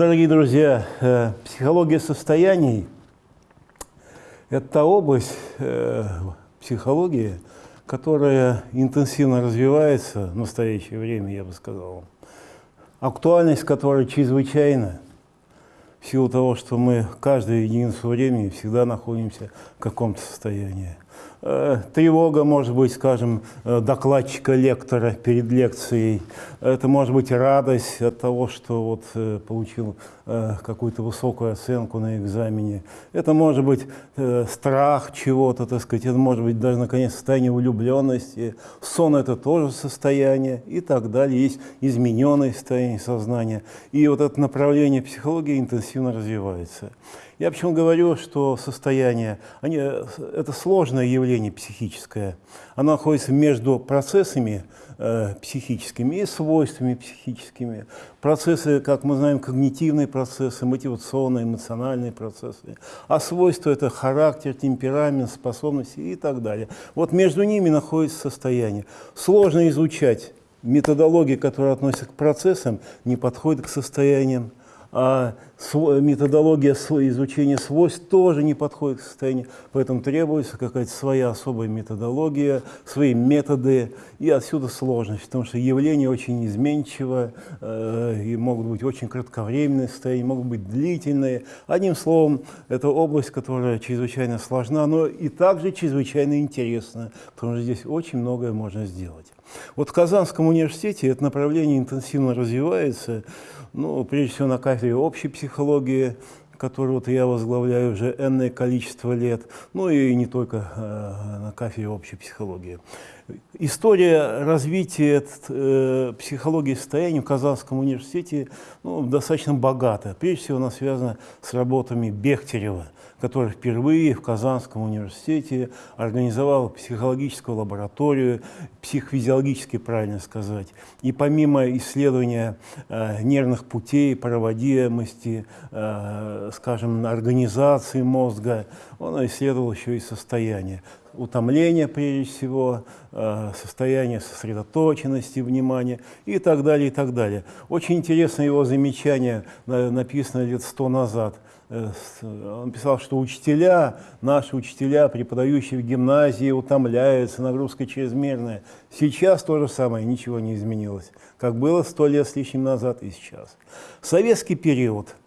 Дорогие друзья, э, психология состояний – это область э, психологии, которая интенсивно развивается в настоящее время, я бы сказал. Актуальность которой чрезвычайна в силу того, что мы каждую единицу времени всегда находимся в каком-то состоянии. Э, тревога может быть, скажем, э, докладчика лектора перед лекцией. Это может быть радость от того, что вот э, получил какую-то высокую оценку на экзамене. Это может быть страх чего-то, так сказать. Это может быть даже, наконец, состояние влюбленности. Сон – это тоже состояние и так далее. Есть измененное состояние сознания. И вот это направление психологии интенсивно развивается. Я почему говорю, что состояние, они, это сложное явление психическое. Оно находится между процессами э, психическими и свойствами психическими. Процессы, как мы знаем, когнитивные процессы, мотивационные, эмоциональные процессы. А свойства – это характер, темперамент, способности и так далее. Вот между ними находится состояние. Сложно изучать методологии, которые относятся к процессам, не подходят к состояниям а методология изучения свойств тоже не подходит к состоянию, поэтому требуется какая-то своя особая методология, свои методы, и отсюда сложность, потому что явление очень изменчиво, э, и могут быть очень кратковременные состояния, могут быть длительные. Одним словом, это область, которая чрезвычайно сложна, но и также чрезвычайно интересна, потому что здесь очень многое можно сделать. Вот в Казанском университете это направление интенсивно развивается, ну, прежде всего на кафедре общей психологии, которую вот я возглавляю уже энное количество лет, ну и не только э, на кафедре общей психологии. История развития э, психологии состояния в Казанском университете ну, достаточно богата. Прежде всего она связана с работами Бехтерева – который впервые в Казанском университете организовал психологическую лабораторию, психофизиологически правильно сказать. И помимо исследования э, нервных путей, проводимости, э, скажем, организации мозга, он исследовал еще и состояние утомления, прежде всего, э, состояние сосредоточенности внимания и так далее, и так далее. Очень интересно его замечание, написано лет сто назад – Э, он писал, что учителя, наши учителя, преподающие в гимназии, утомляются, нагрузка чрезмерная. Сейчас то же самое, ничего не изменилось, как было сто лет с лишним назад и сейчас. Советский период –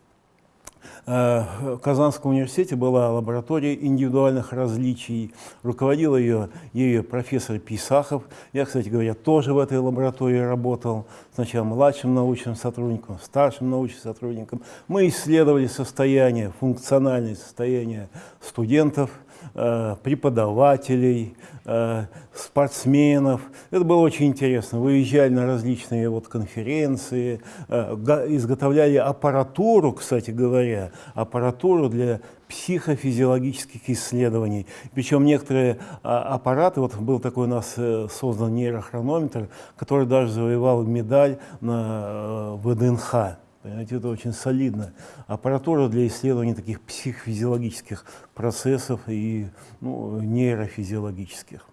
в Казанском университете была лаборатория индивидуальных различий. Руководил ее, ее профессор Писахов. Я, кстати говоря, тоже в этой лаборатории работал. Сначала младшим научным сотрудником, старшим научным сотрудником. Мы исследовали состояние, функциональное состояние студентов – Э, преподавателей, э, спортсменов. Это было очень интересно. Выезжали на различные вот конференции, э, изготовляли аппаратуру, кстати говоря, аппаратуру для психофизиологических исследований. Причем некоторые а, аппараты, вот был такой у нас создан нейрохронометр, который даже завоевал медаль на ВДНХ. Понимаете, это очень солидно. Аппаратура для исследования таких психофизиологических процессов и ну, нейрофизиологических.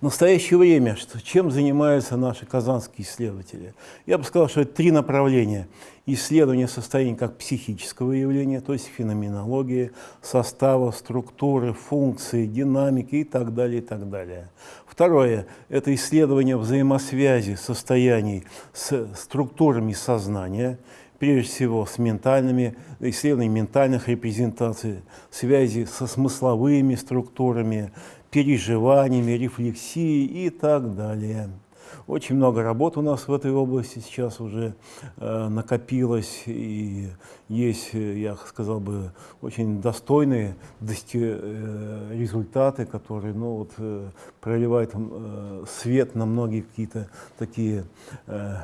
В настоящее время что, чем занимаются наши казанские исследователи? Я бы сказал, что это три направления. Исследование состояния как психического явления, то есть феноменологии, состава, структуры, функции, динамики и так далее, и так далее. Второе – это исследование взаимосвязи состояний с структурами сознания, прежде всего с ментальными, исследованием ментальных репрезентаций, связи со смысловыми структурами, переживаниями, рефлексией и так далее. Очень много работ у нас в этой области сейчас уже э, накопилось, и есть, я сказал бы, очень достойные э, результаты, которые ну, вот, э, проливают э, свет на многие какие-то такие э,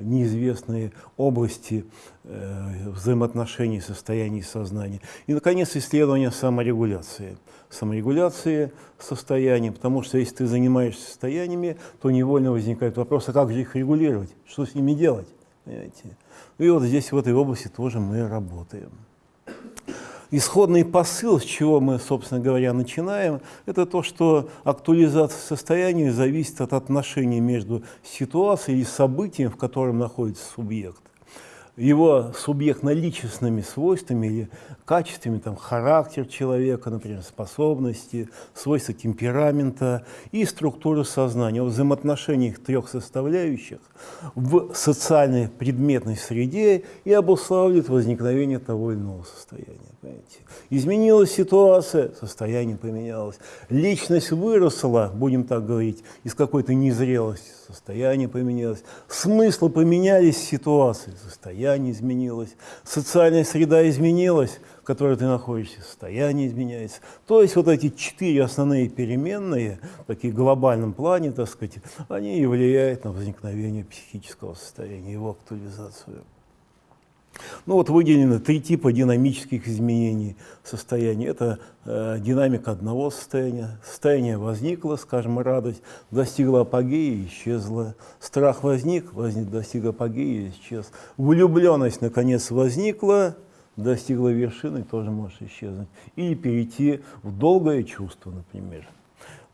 неизвестные области э, взаимоотношений, состояний сознания. И, наконец, исследование саморегуляции. Саморегуляции состояний, потому что если ты занимаешься состояниями, то невольно возникает вопрос, а как же их регулировать, что с ними делать? Понимаете? И вот здесь, в этой области, тоже мы работаем. Исходный посыл, с чего мы, собственно говоря, начинаем, это то, что актуализация состояния зависит от отношений между ситуацией и событием, в котором находится субъект. Его субъектно-личностными свойствами или качествами, там, характер человека, например, способности, свойства темперамента и структуры сознания, о взаимоотношении трех составляющих в социальной предметной среде и обуславливает возникновение того или иного состояния. Понимаете? Изменилась ситуация, состояние поменялось. Личность выросла, будем так говорить, из какой-то незрелости, состояние поменялось. Смыслы поменялись, ситуации, состояние изменилось. Социальная среда изменилась, в которой ты находишься, состояние изменяется. То есть вот эти четыре основные переменные, такие в глобальном плане, так сказать, они и влияют на возникновение психического состояния, его актуализацию. Ну вот выделены три типа динамических изменений состояния. Это э, динамика одного состояния. Состояние возникло, скажем, радость, достигла апогея исчезла. Страх возник, возник, достиг апогея исчез. Влюбленность, наконец, возникла, достигла вершины, тоже может исчезнуть. Или перейти в долгое чувство, например.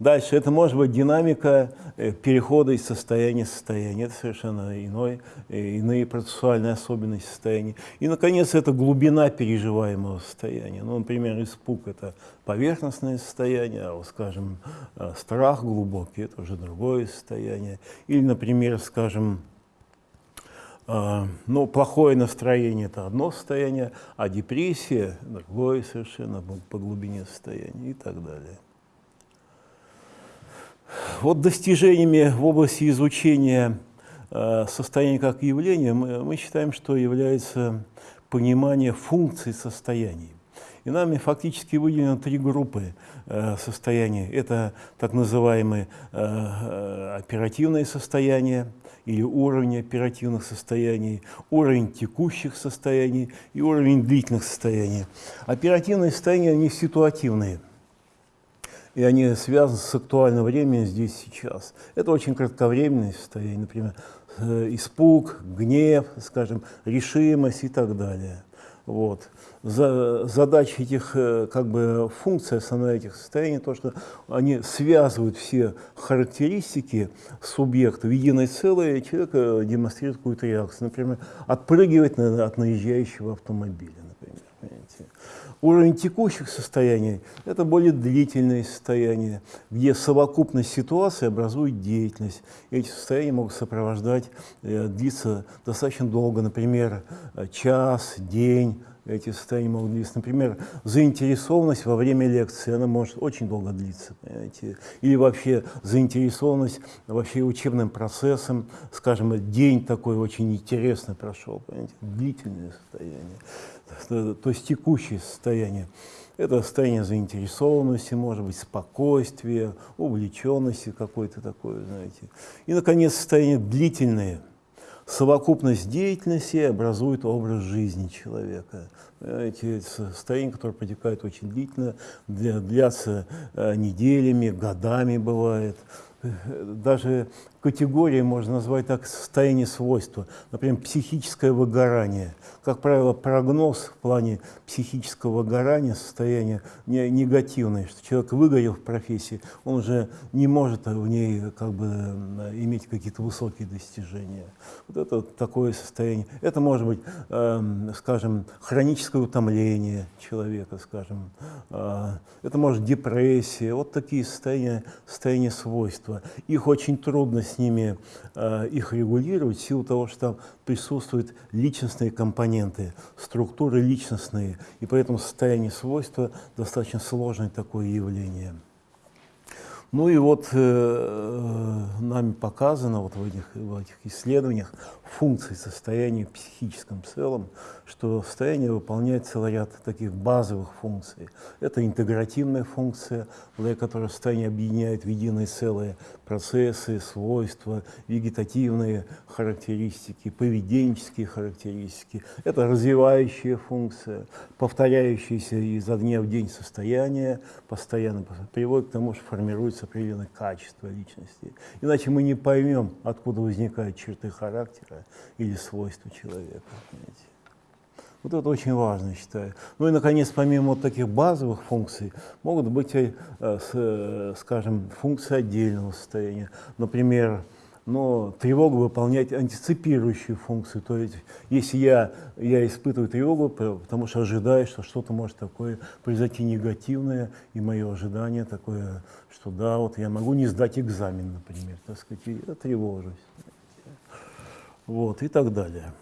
Дальше это может быть динамика э, перехода из состояния в состояние. Это совершенно иной, э, иные процессуальные особенности состояния. И, наконец, это глубина переживаемого состояния. Ну, например, испуг – это поверхностное состояние, а, скажем, э, страх глубокий – это уже другое состояние. Или, например, скажем, ну, плохое настроение – это одно состояние, а депрессия – другое совершенно по глубине состояния и так далее. Вот достижениями в области изучения э, состояния как явления мы, мы считаем, что является понимание функций состояний. И нами фактически выделено три группы э, состояний. Это так называемые э, оперативные состояния или уровень оперативных состояний, уровень текущих состояний и уровень длительных состояний. Оперативные состояния, они ситуативные – и они связаны с актуальным временем здесь сейчас. Это очень кратковременное состояние, например, э, испуг, гнев, скажем, решимость и так далее. Вот. За, задача этих э, как бы, функций, основная этих состояний, то, что они связывают все характеристики субъекта в единое целое, и человек э, демонстрирует какую-то реакцию. Например, отпрыгивать от наезжающего автомобиля. Уровень текущих состояний – это более длительные состояния, где совокупность ситуации образует деятельность. эти состояния могут сопровождать, э, длиться достаточно долго, например, э, час, день, эти состояния могут длиться. Например, заинтересованность во время лекции, она может очень долго длиться. Понимаете? Или вообще заинтересованность вообще учебным процессом, скажем, день такой очень интересный прошел, понимаете? длительное состояние то есть текущее состояние. Это состояние заинтересованности, может быть, спокойствия, увлеченности какой-то такой, знаете. И, наконец, состояние длительное. Совокупность деятельности образует образ жизни человека. Эти состояния, которые протекают очень длительно, длятся э, неделями, годами бывает даже категории можно назвать так состояние свойства, например, психическое выгорание. Как правило, прогноз в плане психического выгорания, состояние негативное, что человек выгорел в профессии, он уже не может в ней как бы иметь какие-то высокие достижения. Вот это такое состояние. Это может быть, э, скажем, хроническое утомление человека, скажем, э, это может депрессия, вот такие состояния, состояния свойства. Их очень трудно с ними э, их регулировать в силу того, что там присутствуют личностные компоненты, структуры личностные, и поэтому состояние свойства достаточно сложное такое явление. Ну и вот э, нами показано вот в этих, в этих исследованиях функции состояния психическом целом, что состояние выполняет целый ряд таких базовых функций. Это интегративная функция, благодаря которой состояние объединяет в единое целое процессы, свойства, вегетативные характеристики, поведенческие характеристики. Это развивающая функция, повторяющаяся изо дня в день состояние, постоянно приводит к тому, что формируется определенное качество личности. Иначе мы не поймем, откуда возникают черты характера или свойства человека. Понимаете? Вот это очень важно, считаю. Ну и, наконец, помимо вот таких базовых функций, могут быть, э, э, скажем, функции отдельного состояния. Например, но тревога выполняет антиципирующую функцию. То есть, если я, я испытываю тревогу, потому что ожидаю, что что-то может такое произойти негативное, и мое ожидание такое, что да, вот я могу не сдать экзамен, например, так сказать, я тревожусь. Вот, и так далее.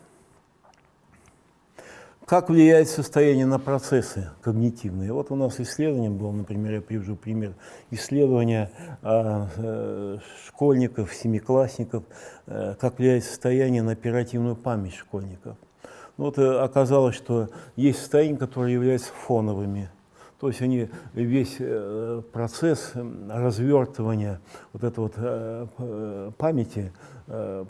Как влияет состояние на процессы когнитивные? Вот у нас исследование было, например, я привожу пример исследования а, э, школьников, семиклассников, э, как влияет состояние на оперативную память школьников. Ну, вот э, оказалось, что есть состояния, которые являются фоновыми. То есть они весь э, процесс развертывания вот этой вот э, памяти Э,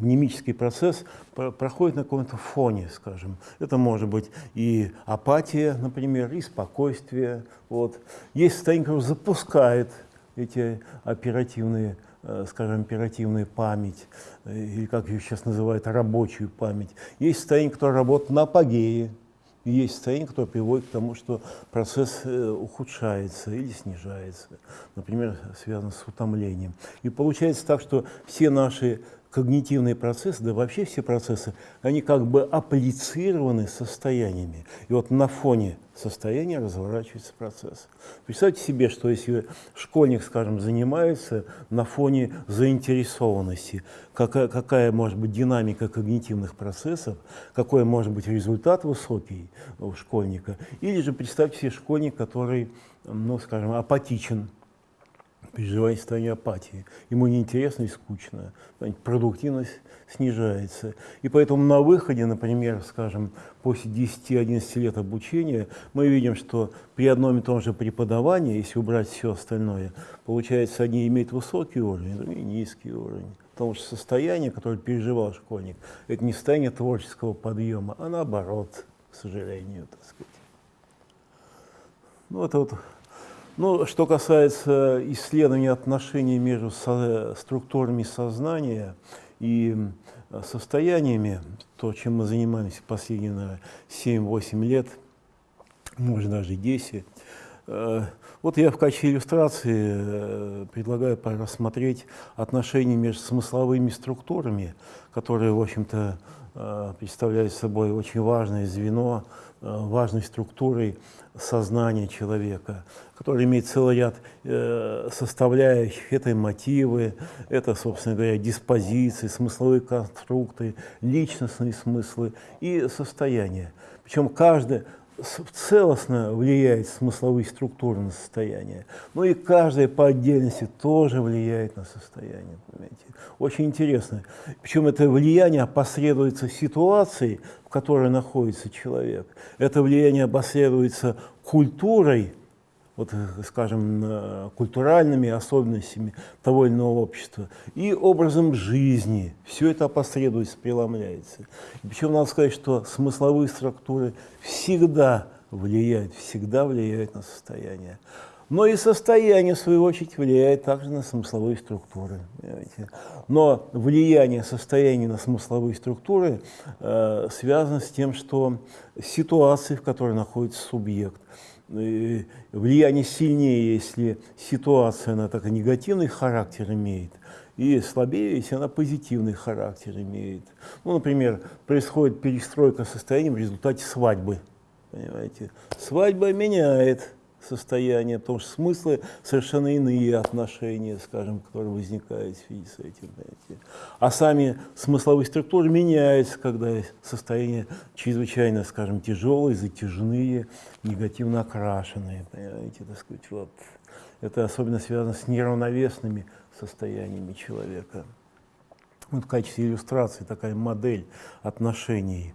мнемический процесс проходит на каком-то фоне, скажем. Это может быть и апатия, например, и спокойствие. Вот. Есть состояние, которое запускает эти оперативные, скажем, оперативную память, или как ее сейчас называют, рабочую память. Есть состояние, которое работает на апогее, есть состояние, которое приводит к тому, что процесс ухудшается или снижается, например, связано с утомлением. И получается так, что все наши когнитивные процессы, да вообще все процессы, они как бы апплицированы состояниями. И вот на фоне состояния разворачивается процесс. Представьте себе, что если школьник, скажем, занимается на фоне заинтересованности, какая, какая может быть динамика когнитивных процессов, какой может быть результат высокий у школьника, или же представьте себе школьник, который, ну, скажем, апатичен, переживает состояние апатии. Ему неинтересно и скучно, продуктивность снижается. И поэтому на выходе, например, скажем, после 10-11 лет обучения, мы видим, что при одном и том же преподавании, если убрать все остальное, получается, одни имеют высокий уровень, другие низкий уровень. Потому что состояние, которое переживал школьник, это не состояние творческого подъема, а наоборот, к сожалению, так сказать. Ну, это вот ну, что касается исследования отношений между со структурами сознания и состояниями, то, чем мы занимаемся последние 7-8 лет, может даже 10, э, вот я в качестве иллюстрации э, предлагаю рассмотреть отношения между смысловыми структурами, которые, в общем-то, э, представляют собой очень важное звено, важной структурой сознания человека, который имеет целый ряд э, составляющих. Это мотивы, это, собственно говоря, диспозиции, смысловые конструкты, личностные смыслы и состояние. Причем каждый целостно влияет смысловые структуры на состояние. Ну и каждая по отдельности тоже влияет на состояние. Понимаете? Очень интересно. Причем это влияние опосредуется ситуацией, в которой находится человек. Это влияние опосредуется культурой, вот, скажем, культуральными особенностями того или иного общества и образом жизни. Все это опосредуется, преломляется. Причем надо сказать, что смысловые структуры всегда влияют, всегда влияют на состояние. Но и состояние, в свою очередь, влияет также на смысловые структуры. Понимаете? Но влияние состояния на смысловые структуры э, связано с тем, что ситуации, в которой находится субъект, э, влияние сильнее, если ситуация она так негативный характер имеет, и слабее, если она позитивный характер имеет. Ну, например, происходит перестройка состояния в результате свадьбы. Понимаете? Свадьба меняет состояние, потому что смыслы совершенно иные отношения, скажем, которые возникают в связи с этим. Понимаете. А сами смысловые структуры меняются, когда состояние чрезвычайно, скажем, тяжелые, затяжные, негативно окрашенные. Понимаете, так сказать, вот. Это особенно связано с неравновесными состояниями человека. Вот в качестве иллюстрации такая модель отношений.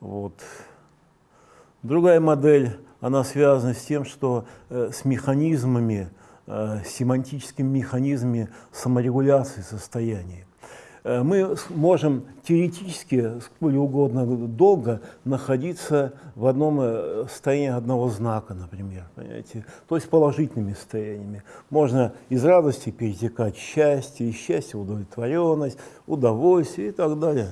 Вот. Другая модель она связана с тем, что э, с механизмами, э, семантическими механизмами саморегуляции состояния. Э, мы можем теоретически сколь угодно долго находиться в одном состоянии одного знака, например, понимаете? то есть положительными состояниями. Можно из радости перетекать счастье, из счастья удовлетворенность, удовольствие и так далее.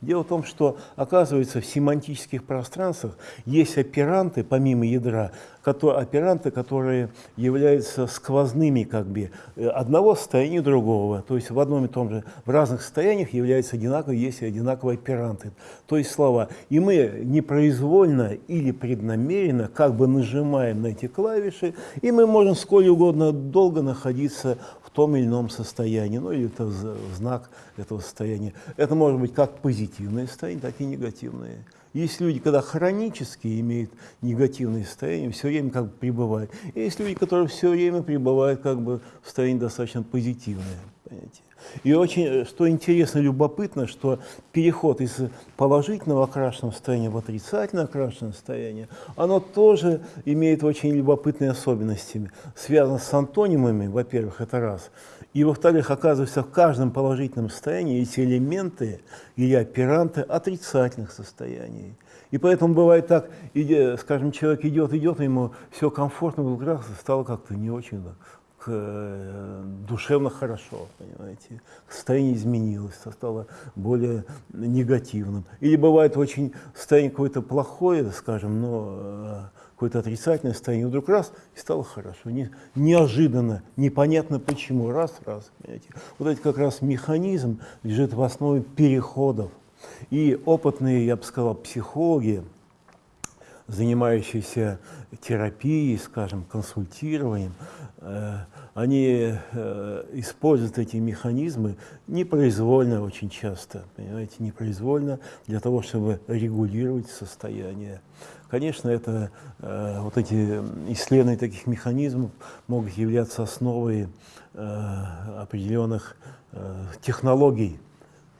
Дело в том, что, оказывается, в семантических пространствах есть операнты, помимо ядра, операнты, которые являются сквозными как бы э, одного состояния другого. То есть в одном и том же, в разных состояниях являются одинаковые, есть одинаковые операнты. То есть слова. И мы непроизвольно или преднамеренно как бы нажимаем на эти клавиши, и мы можем сколь угодно долго находиться в том или ином состоянии, ну или это знак этого состояния. Это может быть как позитивное состояние, так и негативное. Есть люди, когда хронически имеют негативное состояние, все время как бы пребывают. Есть люди, которые все время пребывают как бы в состоянии достаточно позитивное. Понимаете? И очень, что интересно, любопытно, что переход из положительного окрашенного состояния в отрицательно окрашенное состояние, оно тоже имеет очень любопытные особенности. Связано с антонимами, во-первых, это раз. И, во-вторых, оказывается, в каждом положительном состоянии эти элементы или операнты отрицательных состояний. И поэтому бывает так, скажем, человек идет, идет, ему все комфортно, вдруг раз стало как-то не очень э, душевно хорошо, понимаете. Состояние изменилось, стало более негативным. Или бывает очень состояние какое-то плохое, скажем, но э, какое-то отрицательное состояние, вдруг раз, и стало хорошо. Не, неожиданно, непонятно почему, раз, раз. Понимаете. Вот это как раз механизм лежит в основе переходов. И опытные, я бы сказал, психологи, занимающиеся терапией, скажем, консультированием, э, они э, используют эти механизмы непроизвольно очень часто, понимаете, непроизвольно для того, чтобы регулировать состояние. Конечно, это, э, вот эти исследования таких механизмов могут являться основой определенных технологий,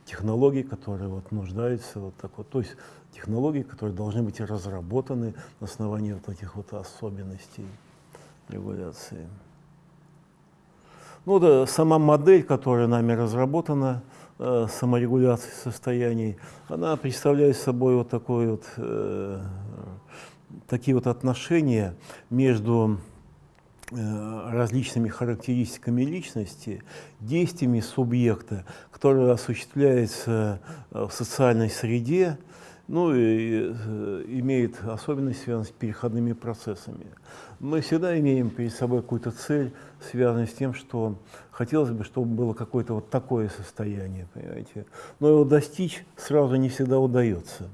технологий, которые вот нуждаются вот так вот, то есть технологии, которые должны быть разработаны на основании вот этих вот особенностей регуляции. Ну да, сама модель, которая нами разработана, э, саморегуляции состояний, она представляет собой вот такой вот, э, такие вот отношения между Э, различными характеристиками личности, действиями субъекта, которые осуществляются э, в социальной среде, ну и э, имеет особенность, связанную с переходными процессами. Мы всегда имеем перед собой какую-то цель, связанную с тем, что хотелось бы, чтобы было какое-то вот такое состояние, понимаете. Но его достичь сразу не всегда удается.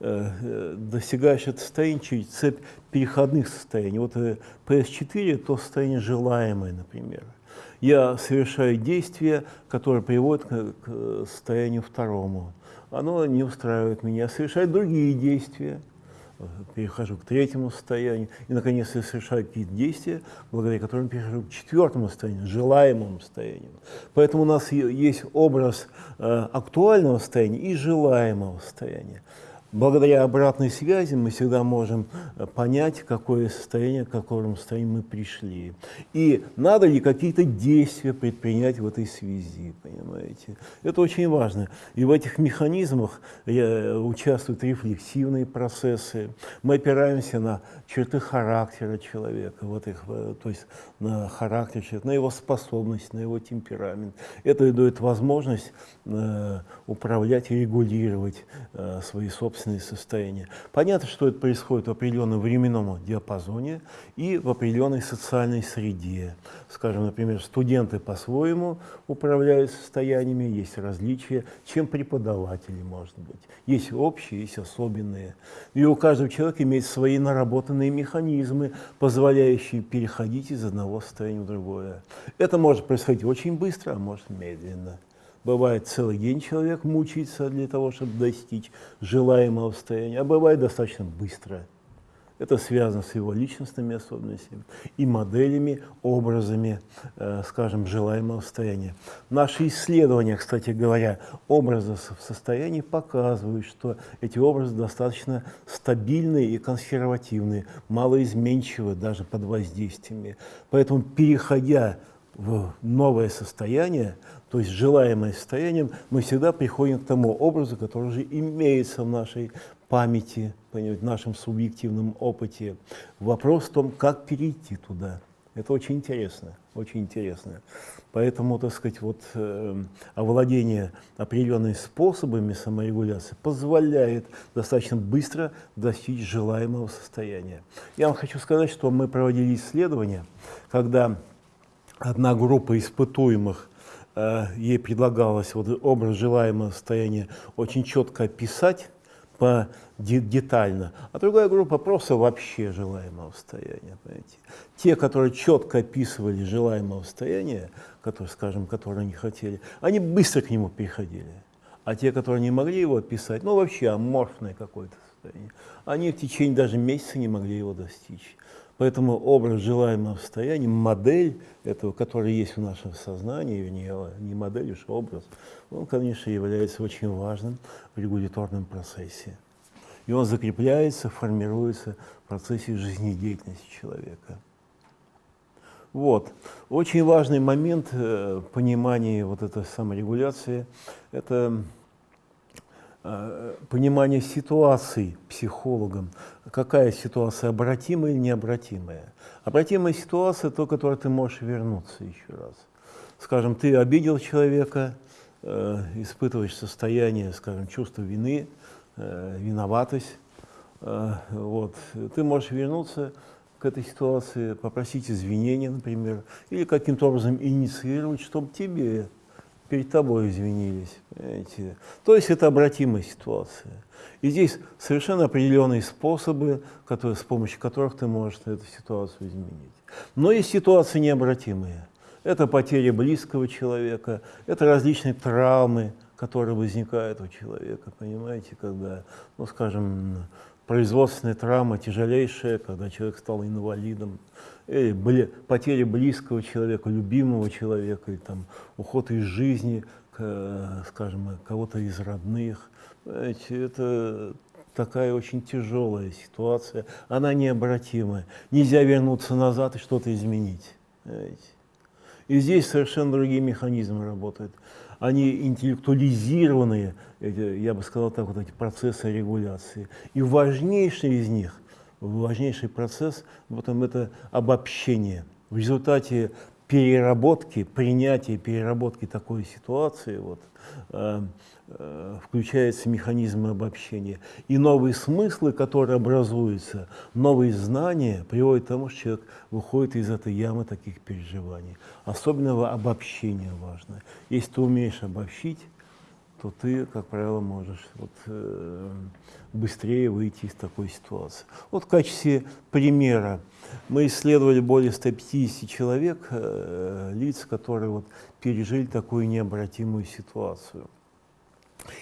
Э, э, достигаешь это состояние через цепь переходных состояний. Вот PS4 – то состояние желаемое, например. Я совершаю действие, которое приводит к состоянию второму. Оно не устраивает меня. Я совершаю другие действия, перехожу к третьему состоянию. И, наконец, я совершаю какие-то действия, благодаря которым перехожу к четвертому состоянию, желаемому состоянию. Поэтому у нас есть образ э, актуального состояния и желаемого состояния. Благодаря обратной связи мы всегда можем э, понять, какое состояние, к какому состоянию мы пришли. И надо ли какие-то действия предпринять в этой связи, понимаете. Это очень важно. И в этих механизмах э, участвуют рефлексивные процессы. Мы опираемся на черты характера человека, вот их, э, то есть на характер человека, на его способность, на его темперамент. Это дает возможность управлять и регулировать свои собственные собственные состояния. Понятно, что это происходит в определенном временном диапазоне и в определенной социальной среде. Скажем, например, студенты по-своему управляют состояниями, есть различия, чем преподаватели, может быть. Есть общие, есть особенные. И у каждого человека имеется свои наработанные механизмы, позволяющие переходить из одного состояния в другое. Это может происходить очень быстро, а может медленно. Бывает целый день человек мучается для того, чтобы достичь желаемого состояния, а бывает достаточно быстро. Это связано с его личностными особенностями и моделями, образами, э, скажем, желаемого состояния. Наши исследования, кстати говоря, образов в показывают, что эти образы достаточно стабильные и консервативные, малоизменчивые даже под воздействиями. Поэтому, переходя в новое состояние, то есть желаемое состояние, мы всегда приходим к тому образу, который уже имеется в нашей памяти, в нашем субъективном опыте. Вопрос в том, как перейти туда. Это очень интересно, очень интересно. Поэтому, так сказать, вот э, овладение определенными способами саморегуляции позволяет достаточно быстро достичь желаемого состояния. Я вам хочу сказать, что мы проводили исследования, когда одна группа испытуемых ей предлагалось вот образ желаемого состояния очень четко описать, по детально, а другая группа просто вообще желаемого состояния. Понимаете? Те, которые четко описывали желаемое состояние, которые, скажем, которые они хотели, они быстро к нему переходили. А те, которые не могли его описать, ну вообще аморфное какое-то состояние, они в течение даже месяца не могли его достичь. Поэтому образ желаемого состояния, модель этого, который есть в нашем сознании, не, не модель, уж образ, он, конечно, является очень важным в регуляторном процессе. И он закрепляется, формируется в процессе жизнедеятельности человека. Вот. Очень важный момент э, понимания вот этой саморегуляции – это понимание ситуации психологом, какая ситуация обратимая или необратимая. Обратимая ситуация – то, которой ты можешь вернуться еще раз. Скажем, ты обидел человека, э, испытываешь состояние, скажем, чувство вины, э, виноватость, э, вот. ты можешь вернуться к этой ситуации, попросить извинения, например, или каким-то образом инициировать, чтобы тебе перед тобой извинились. Понимаете? То есть это обратимая ситуация. И здесь совершенно определенные способы, которые, с помощью которых ты можешь эту ситуацию изменить. Но есть ситуации необратимые. Это потеря близкого человека, это различные травмы, которые возникают у человека, понимаете, когда, ну, скажем, производственная травма тяжелейшая, когда человек стал инвалидом, или были потери близкого человека, любимого человека, или там, уход из жизни, скажем, кого-то из родных. Знаете, это такая очень тяжелая ситуация, она необратимая. Нельзя вернуться назад и что-то изменить. Знаете. И здесь совершенно другие механизмы работают они интеллектуализированные, я бы сказал так, вот эти процессы регуляции. И важнейший из них, важнейший процесс, вот это обобщение. В результате переработки, принятия переработки такой ситуации, вот, э, включаются механизмы обобщения. И новые смыслы, которые образуются, новые знания приводят к тому, что человек выходит из этой ямы таких переживаний. Особенного обобщения важно. Если ты умеешь обобщить, то ты, как правило, можешь вот, э, быстрее выйти из такой ситуации. Вот в качестве примера мы исследовали более 150 человек, э, лиц, которые вот, пережили такую необратимую ситуацию.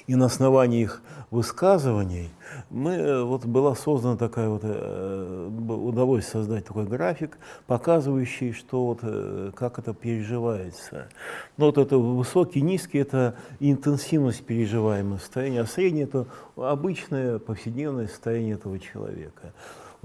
И на основании их высказываний мы, э, вот была создана такая вот, э, удалось создать такой график, показывающий, что вот, э, как это переживается. Но вот это высокий, низкий – это интенсивность переживаемого состояния, а средний – это обычное повседневное состояние этого человека.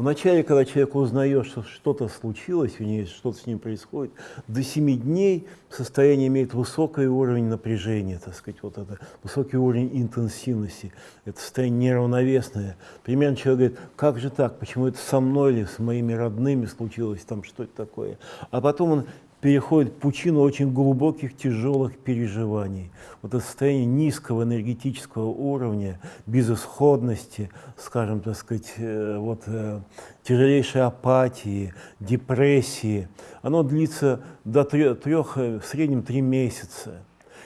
Вначале, когда человек узнает, что что-то случилось, у него что-то с ним происходит, до 7 дней состояние имеет высокий уровень напряжения, так сказать, вот это, высокий уровень интенсивности, это состояние неравновесное. Примерно человек говорит, как же так, почему это со мной или с моими родными случилось, там что это такое. А потом он переходит в пучину очень глубоких, тяжелых переживаний. Вот это состояние низкого энергетического уровня, безысходности, скажем, так сказать, э, вот, э, тяжелейшей апатии, депрессии, оно длится до трех, э, в среднем три месяца.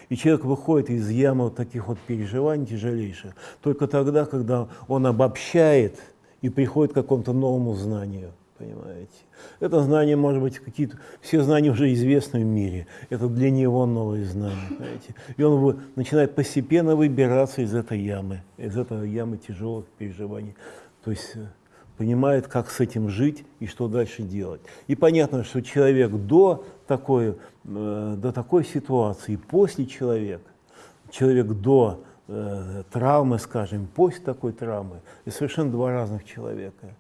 И человек выходит из ямы вот таких вот переживаний тяжелейших только тогда, когда он обобщает и приходит к какому-то новому знанию понимаете. Это знание, может быть, какие-то, все знания уже известны в мире, это для него новые знания, понимаете. И он начинает постепенно выбираться из этой ямы, из этой ямы тяжелых переживаний. То есть э, понимает, как с этим жить и что дальше делать. И понятно, что человек до такой, э, до такой ситуации, после человека, человек до э, травмы, скажем, после такой травмы, это совершенно два разных человека.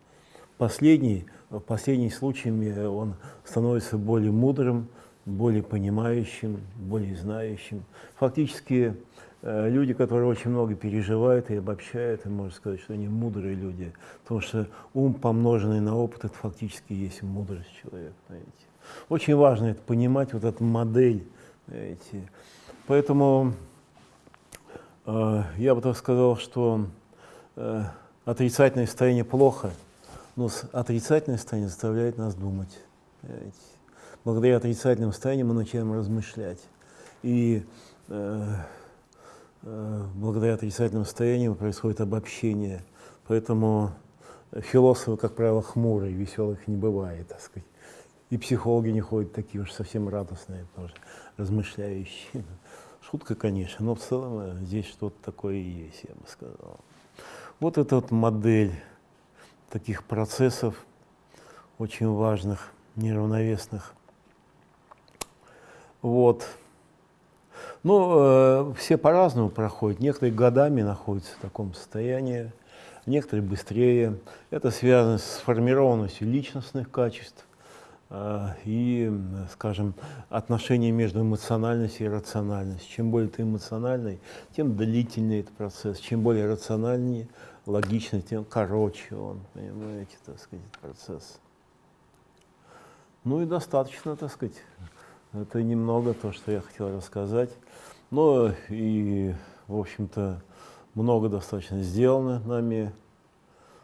Последний, в последние случаями он становится более мудрым, более понимающим, более знающим. Фактически э, люди, которые очень много переживают и обобщают, и можно сказать, что они мудрые люди, потому что ум, помноженный на опыт, это фактически есть мудрость человека. Знаете. Очень важно это понимать, вот эту модель. Эти. Поэтому э, я бы так сказал, что э, отрицательное состояние плохо, но отрицательное состояние заставляет нас думать. Понимаете? Благодаря отрицательному состоянию мы начинаем размышлять. И э, э, благодаря отрицательному состоянию происходит обобщение. Поэтому философы, как правило, хмурые, веселых не бывает, так сказать. И психологи не ходят такие уж совсем радостные, тоже размышляющие. Шутка, конечно, но в целом э, здесь что-то такое есть, я бы сказал. Вот эта вот модель таких процессов, очень важных, неравновесных. Вот. Ну, э, все по-разному проходят. Некоторые годами находятся в таком состоянии, некоторые быстрее. Это связано с сформированностью личностных качеств э, и, скажем, отношения между эмоциональностью и рациональностью. Чем более ты эмоциональный, тем длительнее этот процесс. Чем более рациональнее, логичный, тем короче он, понимаете, так сказать, процесс. Ну и достаточно, так сказать. Это немного то, что я хотел рассказать. Но и, в общем-то, много достаточно сделано нами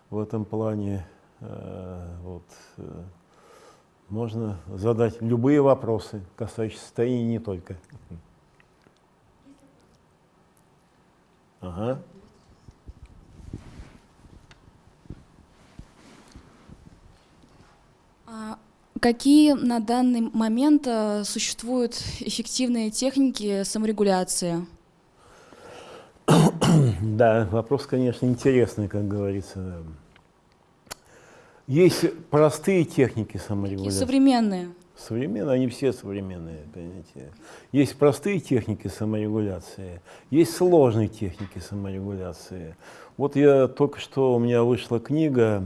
в этом плане. Э, вот. Э, можно задать любые вопросы, касающиеся состояния не только. Ага. А какие на данный момент э, существуют эффективные техники саморегуляции? Да, вопрос, конечно, интересный, как говорится. Есть простые техники саморегуляции. И современные. Современные, они все современные, понимаете. Есть простые техники саморегуляции, есть сложные техники саморегуляции. Вот я только что, у меня вышла книга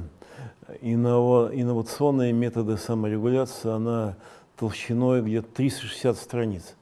«Инновационные методы саморегуляции», она толщиной где-то 360 страниц.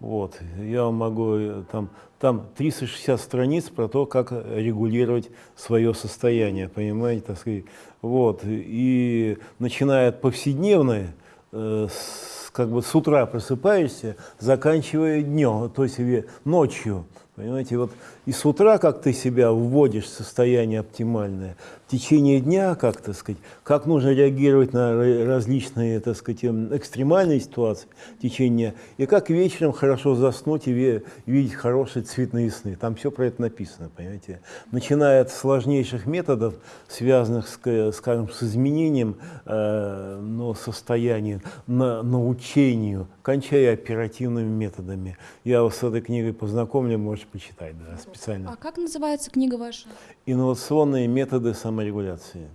Вот. Я могу, э, там, там 360 страниц про то, как регулировать свое состояние, понимаете, так сказать. Вот. И начиная от повседневной, э, с, как бы с утра просыпаешься, заканчивая днем, то есть ночью. Понимаете, вот и с утра, как ты себя вводишь в состояние оптимальное, в течение дня, как, так сказать, как нужно реагировать на различные, так сказать, эм, экстремальные ситуации в течение и как вечером хорошо заснуть и видеть хорошие цветные сны. Там все про это написано, понимаете. Начиная от сложнейших методов, связанных, с, скажем, с изменением э, но состояния, на, научению, кончая оперативными методами. Я вас с этой книгой познакомлю, можете почитать, да, специально. А как называется книга ваша? Инновационные методы саморегуляции.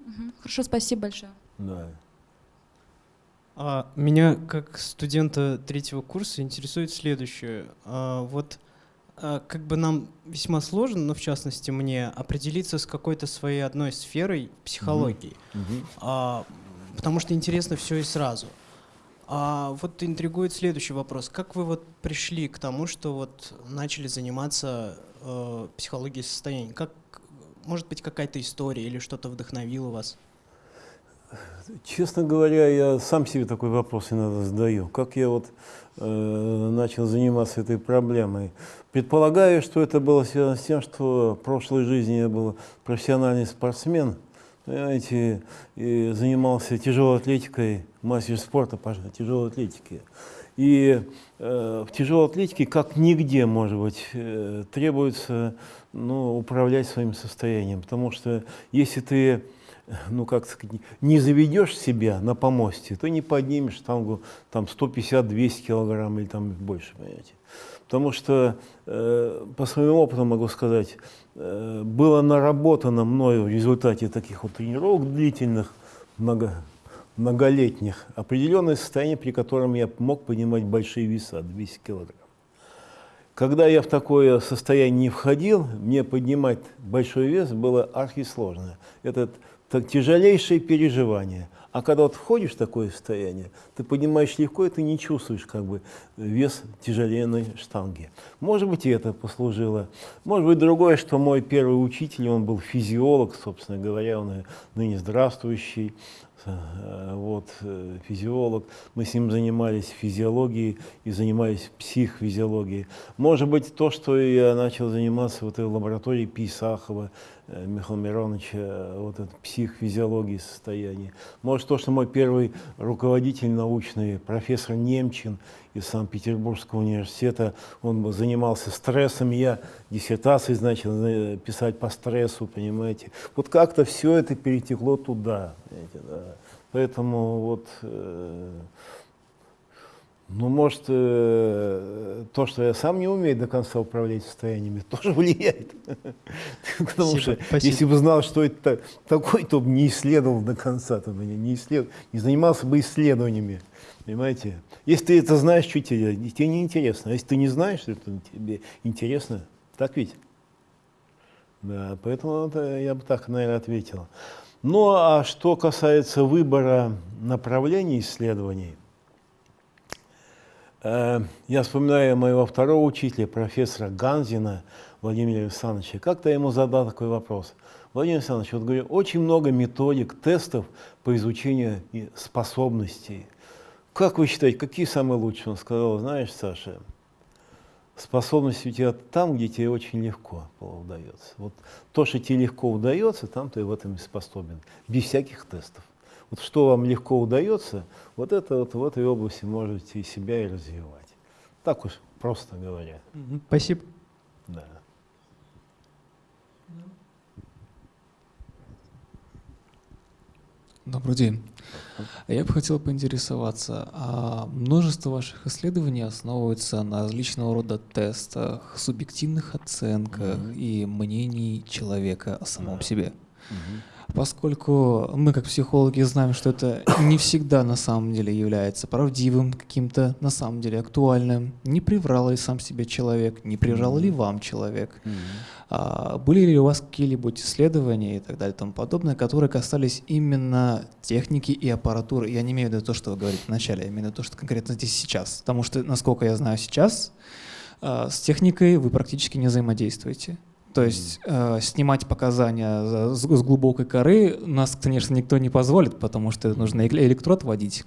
Угу. Хорошо, спасибо большое. Да. А, меня, как студента третьего курса, интересует следующее. А, вот а, как бы нам весьма сложно, но в частности мне, определиться с какой-то своей одной сферой психологии, угу. Угу. А, потому что интересно все и сразу. А вот интригует следующий вопрос. Как вы вот пришли к тому, что вот начали заниматься э, психологией состояния? Как, может быть, какая-то история или что-то вдохновило вас? Честно говоря, я сам себе такой вопрос иногда задаю. Как я вот э, начал заниматься этой проблемой? Предполагаю, что это было связано с тем, что в прошлой жизни я был профессиональный спортсмен, понимаете, и занимался тяжелой атлетикой, мастер спорта по тяжелой атлетике. И э, в тяжелой атлетике, как нигде, может быть, э, требуется ну, управлять своим состоянием. Потому что если ты ну, как сказать, не заведешь себя на помосте, то не поднимешь штангу там 150-200 килограмм или там больше, понимаете. Потому что, э, по своему опыту могу сказать, было наработано мною в результате таких вот тренировок длительных, много, многолетних, определенное состояние, при котором я мог поднимать большие веса, 200 килограмм. Когда я в такое состояние не входил, мне поднимать большой вес было архисложно. Это так, тяжелейшее переживание. А когда вот входишь в такое состояние, ты поднимаешь легко, и ты не чувствуешь как бы вес тяжеленной штанги. Может быть, и это послужило. Может быть, другое, что мой первый учитель, он был физиолог, собственно говоря, он ныне здравствующий, Э, вот, э, физиолог, мы с ним занимались физиологией и занимались психфизиологией. Может быть, то, что я начал заниматься в этой лаборатории Писахова, э, Михаила Мироновича, вот это психфизиологии состояния. Может, то, что мой первый руководитель научный, профессор Немчин из Санкт-Петербургского университета, он занимался стрессом, я диссертации начал писать по стрессу, понимаете. Вот как-то все это перетекло туда. Понимаете, да. Поэтому вот, э, ну, может, э, то, что я сам не умею до конца управлять состояниями, тоже влияет. Потому что если бы знал, что это такой, то бы не исследовал до конца, то бы не, исследовал, не занимался бы исследованиями. Понимаете? Если ты это знаешь, что тебе, тебе не интересно. А если ты не знаешь, что это тебе интересно, так ведь? Да, поэтому это, я бы так, наверное, ответил. Ну а что касается выбора направлений исследований, э, я вспоминаю моего второго учителя, профессора Ганзина Владимира Александровича. Как-то я ему задал такой вопрос. Владимир Александрович, вот говорю, очень много методик, тестов по изучению способностей – как вы считаете, какие самые лучшие? Он сказал, знаешь, Саша, способность у тебя там, где тебе очень легко удается. Вот то, что тебе легко удается, там ты в этом и способен, без всяких тестов. Вот что вам легко удается, вот это вот в этой области можете себя и развивать. Так уж просто говоря. Спасибо. Да. Добрый день. Я бы хотел поинтересоваться, а множество ваших исследований основывается на различного рода тестах, субъективных оценках mm-hmm. и мнений человека о самом себе. Mm-hmm. Поскольку мы, как психологи, знаем, что это не всегда на самом деле является правдивым, каким-то на самом деле актуальным, не приврал ли сам себе человек, не приврал ли вам человек. Mm-hmm а, были ли у вас какие-либо исследования и так далее и тому подобное, которые касались именно техники и аппаратуры? Я не имею в виду то, что вы говорите вначале, я имею в виду то, что конкретно здесь сейчас. Потому что, насколько я знаю сейчас, а, с техникой вы практически не взаимодействуете. То есть э, снимать показания с, с глубокой коры нас, конечно, никто не позволит, потому что нужно электрод вводить.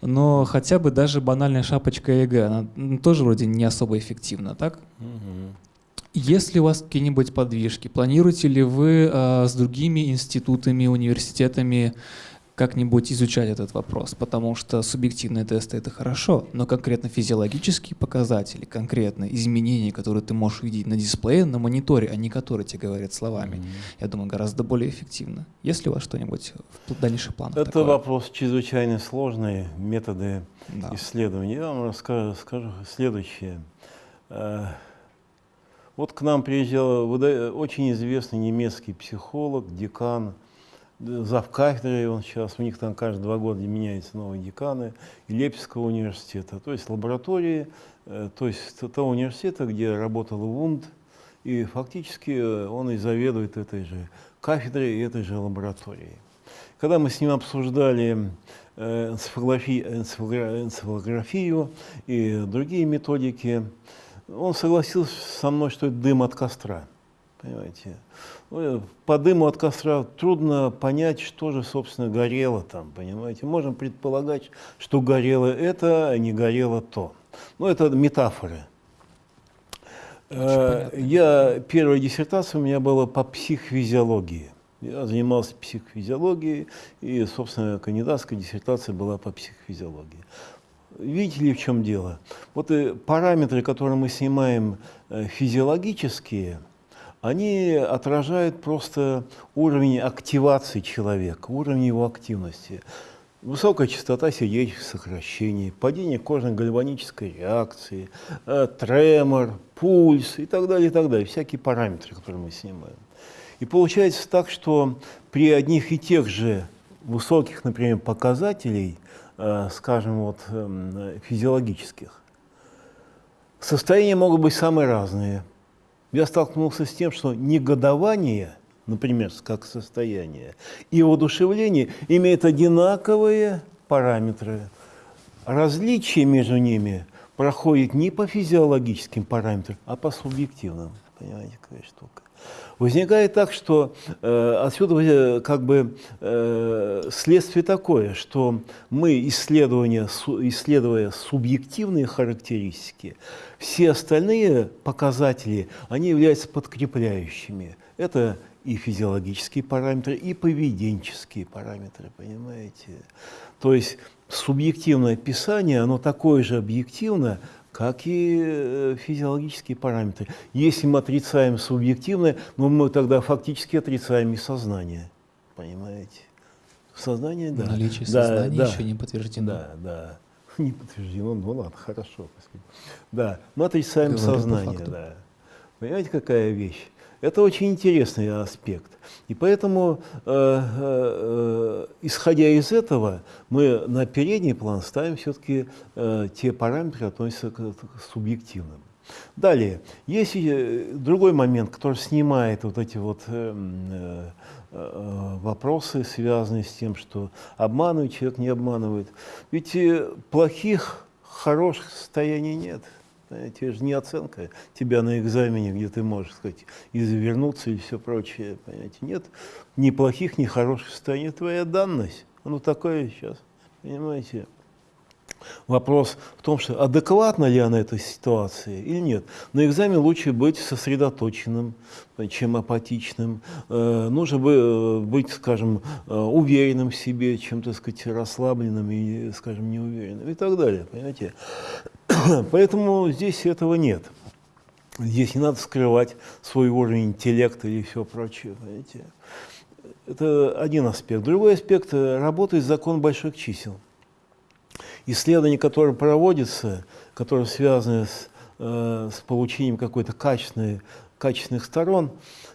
Но хотя бы даже банальная шапочка ЭЭГ, она тоже вроде не особо эффективна, так? Угу. Есть ли у вас какие-нибудь подвижки? Планируете ли вы э, с другими институтами, университетами как-нибудь изучать этот вопрос? Потому что субъективные тесты — это хорошо, но конкретно физиологические показатели, конкретно изменения, которые ты можешь видеть на дисплее, на мониторе, а не которые тебе говорят словами, mm -hmm. я думаю, гораздо более эффективно. Есть ли у вас что-нибудь в дальнейших планах? Это такое? вопрос чрезвычайно сложный, методы да. исследования. Я вам расскажу, скажу следующее. Э, вот к нам приезжал очень известный немецкий психолог, декан, зав кафедры, он сейчас, у них там каждые два года меняются новые деканы, Лепского университета, то есть лаборатории, э, то есть того университета, где работал Вунд, и фактически э, он и заведует этой же кафедрой и этой же лабораторией. Когда мы с ним обсуждали э, энцефалографию и другие методики, он согласился со мной, что это дым от костра. Понимаете? Ну, по дыму от костра трудно понять, что же, собственно, горело там, понимаете? Можем предполагать, что горело это, а не горело то. Но ну, это метафоры. Э, я, первая диссертация у меня была по психофизиологии. Я занимался психофизиологией, и, собственно, кандидатская диссертация была по психофизиологии. Видите ли, в чем дело? Вот и параметры, которые мы снимаем э, физиологические, они отражают просто уровень активации человека, уровень его активности. Высокая частота сердечных сокращений, падение кожно-гальванической реакции, э, тремор, пульс и так далее, и так далее. Всякие параметры, которые мы снимаем. И получается так, что при одних и тех же высоких, например, показателей – Э, скажем, вот, эм, физиологических. Состояния могут быть самые разные. Я столкнулся с тем, что негодование, например, как состояние, и воодушевление имеют одинаковые параметры. Различие между ними проходит не по физиологическим параметрам, а по субъективным. Понимаете, какая штука. Возникает так, что э, отсюда э, как бы э, следствие такое, что мы, исследуя субъективные характеристики, все остальные показатели, они являются подкрепляющими. Это и физиологические параметры, и поведенческие параметры, понимаете? То есть субъективное описание, оно такое же объективно, как и э, физиологические параметры. Если мы отрицаем субъективное, ну, мы тогда фактически отрицаем и сознание. Понимаете? Сознание, да. Наличие да, сознания да, еще не подтверждено. Да, да. Не подтверждено, ну ладно, хорошо. Да, мы отрицаем Говорю по сознание, да. Понимаете, какая вещь? Это очень интересный аспект. И поэтому, э, э, исходя из этого, мы на передний план ставим все-таки э, те параметры, относятся к, к субъективным. Далее, есть э, другой момент, который снимает вот эти вот э, э, э, вопросы, связанные с тем, что обманывает человек, не обманывает. Ведь э, плохих, хороших состояний нет. Это же не оценка тебя на экзамене, где ты можешь сказать, извернуться и все прочее. Понимаете? Нет ни плохих, ни хороших состояний. Твоя данность. Оно такое сейчас. Понимаете? Вопрос в том, что адекватна ли она этой ситуации или нет. На экзамен лучше быть сосредоточенным, чем апатичным. Э, нужно бы, э, быть, скажем, э, уверенным в себе, чем, так сказать, расслабленным и, скажем, неуверенным и так далее. Понимаете? Поэтому здесь этого нет. Здесь не надо скрывать свой уровень интеллекта или все прочее. Понимаете? Это один аспект. Другой аспект работает закон больших чисел. Исследования, которые проводятся, которые связаны с, э, с получением какой-то качественной, качественных сторон,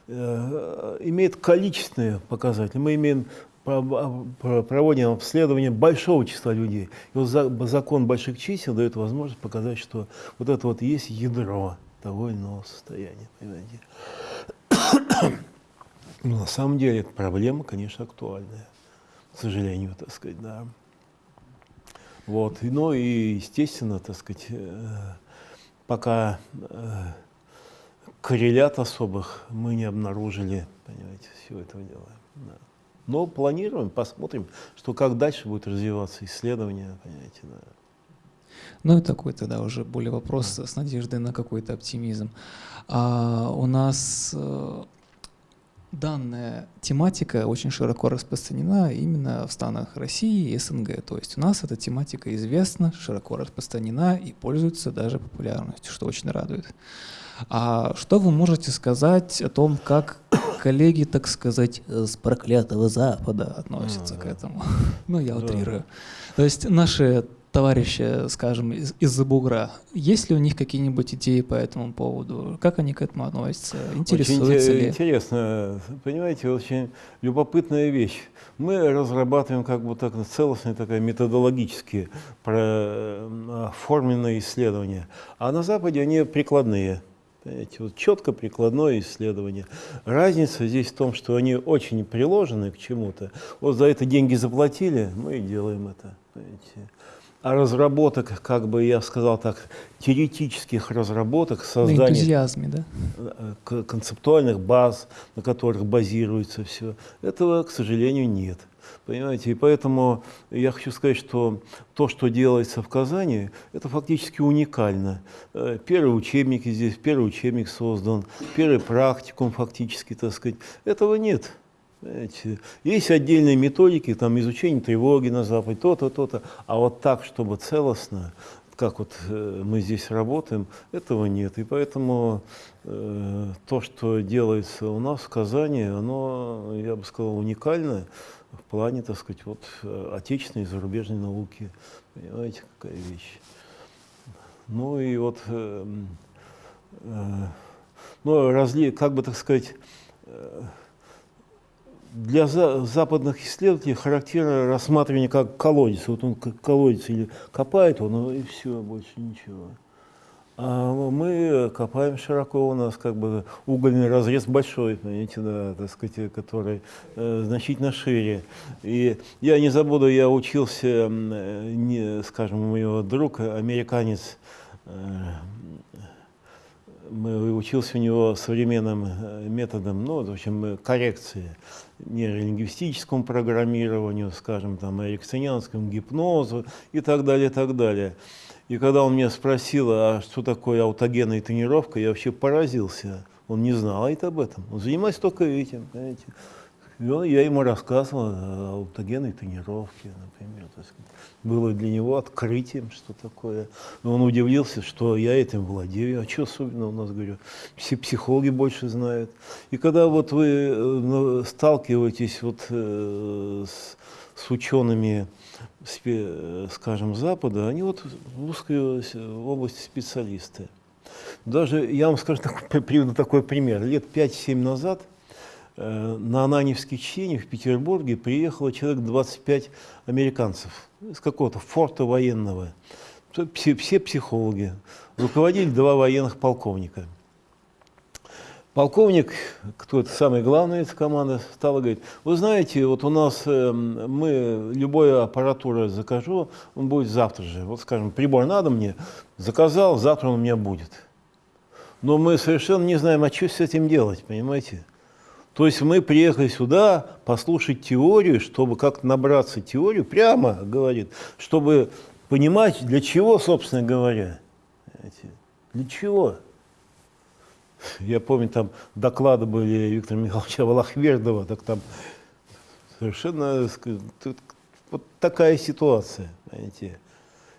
э, имеют количественные показатели. Мы имеем проводим обследование большого числа людей. И вот закон больших чисел дает возможность показать, что вот это вот есть ядро того или иного состояния. Понимаете? Но на самом деле эта проблема, конечно, актуальная, к сожалению, так сказать, да. Вот, ну и, естественно, так сказать, э, пока э, коррелят особых мы не обнаружили, понимаете, всего этого дела. Да. Но планируем, посмотрим, что как дальше будет развиваться исследование, понимаете, да. Ну и такой тогда уже более вопрос с надеждой на какой-то оптимизм. А, у нас э, данная тематика очень широко распространена именно в странах России и СНГ. То есть у нас эта тематика известна, широко распространена и пользуется даже популярностью, что очень радует. А что вы можете сказать о том, как коллеги, так сказать, с проклятого Запада относятся к этому? Ну, я утрирую. То есть наши товарищи, скажем, из- из-за бугра, есть ли у них какие-нибудь идеи по этому поводу? Как они к этому относятся? Интересуются очень ли? интересно, понимаете, очень любопытная вещь. Мы разрабатываем как бы так целостные, такая методологические про- оформленные исследования, а на Западе они прикладные. Понимаете, вот четко прикладное исследование. Разница здесь в том, что они очень приложены к чему-то. Вот за это деньги заплатили, мы и делаем это. Понимаете. Разработок, как бы я сказал так, теоретических разработок, На создания энтузиазме, да? э, концептуальных баз, на которых базируется все, этого, к сожалению, нет. Понимаете, и поэтому я хочу сказать, что то, что делается в Казани, это фактически уникально. Э, Первый учебник здесь, первый учебник создан, первый практикум фактически, так сказать. Этого нет. Понимаете, Есть отдельные методики, там изучение тревоги на Западе, то-то, то-то. А вот так, чтобы целостно, как вот э, мы здесь работаем, этого нет. И поэтому э, то, что делается у нас в Казани, оно, я бы сказал, уникальное в плане, так сказать, вот, э, отечественной и зарубежной науки. Понимаете, какая вещь. Ну и вот, э, э, ну, разли, как бы так сказать, э, для за- западных исследователей характерно рассматривание как колодец. Вот он колодец или копает он, и все, больше ничего. А мы копаем широко, у нас как бы угольный разрез большой, понимаете, да, так сказать, который э, значительно шире. И я не забуду, я учился, э, не, скажем, у моего друга, американец, э, мы учился у него современным э, методом, ну, в общем, коррекции, нейролингвистическому программированию, скажем, там, эриксонианскому гипнозу и так далее, и так далее. И когда он меня спросил, а что такое аутогенная тренировка, я вообще поразился. Он не знал об этом. Он занимается только этим, понимаете. И он, я ему рассказывал о аутогенной тренировке, например. Так сказать. Было для него открытием, что такое. И он удивился, что я этим владею. А что особенно у нас, говорю, все психологи больше знают. И когда вот вы э, сталкиваетесь вот э, с, с учеными, скажем, Запада, они вот в узкой области специалисты. Даже, я вам скажу, приведу такой пример. Лет 5-7 назад э, на Ананевские чтения в Петербурге приехало человек 25 американцев из какого-то форта военного. Все, все психологи. Руководили два военных полковника. Полковник, кто это самый главный из команды, стал и говорит, вы знаете, вот у нас э, мы, любую аппаратуру закажу, он будет завтра же. Вот, скажем, прибор надо мне, заказал, завтра он у меня будет. Но мы совершенно не знаем, а что с этим делать, понимаете? То есть мы приехали сюда послушать теорию, чтобы как-то набраться теорию, прямо говорит, чтобы понимать, для чего, собственно говоря. Для чего? Я помню, там доклады были Виктора Михайловича Валахвердова, так там совершенно вот такая ситуация, понимаете.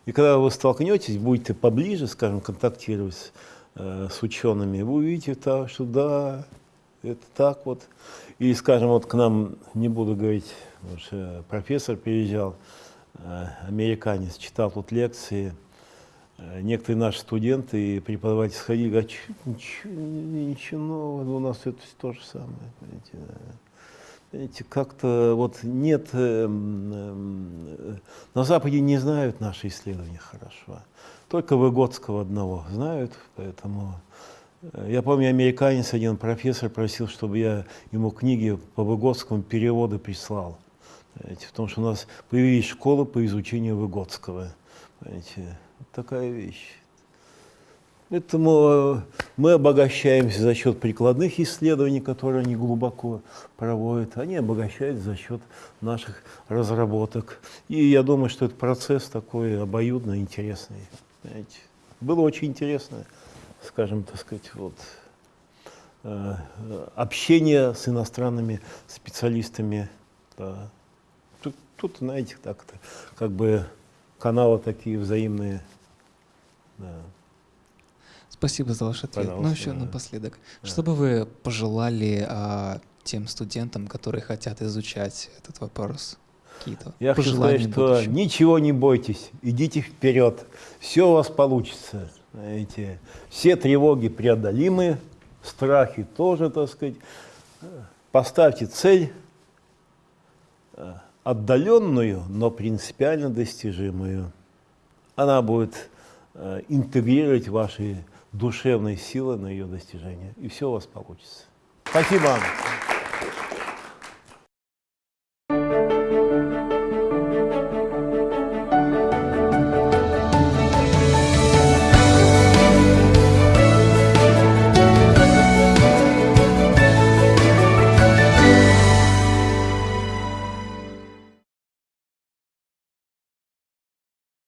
И когда вы столкнетесь, будете поближе, скажем, контактировать э, с учеными, вы увидите, так, что да, это так вот. И, скажем, вот к нам, не буду говорить, профессор приезжал, э, американец, читал тут лекции, Э, некоторые наши студенты и преподаватели сходили, говорят, ничего, ничего нового, у нас это то же самое. Понимаете, Понимаете, как-то вот нет, э, э, на Западе не знают наши исследования хорошо, только Выгодского одного знают, поэтому я помню, американец, один профессор просил, чтобы я ему книги по Выгодскому переводы прислал, понимаете, потому что у нас появились школы по изучению Выгодского, понимаете, такая вещь. Поэтому э, мы обогащаемся за счет прикладных исследований, которые они глубоко проводят. Они обогащаются за счет наших разработок. И я думаю, что этот процесс такой обоюдно интересный. Понимаете? Было очень интересно, скажем, так сказать, вот, э, общение с иностранными специалистами. Да. Тут, тут, знаете, так-то, как бы каналы такие взаимные. Да. Спасибо за ваш ответ. Ну, еще напоследок. Да. Что бы вы пожелали а, тем студентам, которые хотят изучать этот вопрос? Какие-то Я хочу сказать, что ничего не бойтесь, идите вперед, все у вас получится. Знаете, все тревоги преодолимы, страхи тоже, так сказать. Поставьте цель, отдаленную, но принципиально достижимую. Она будет э, интегрировать ваши душевные силы на ее достижение, и все у вас получится. Спасибо вам.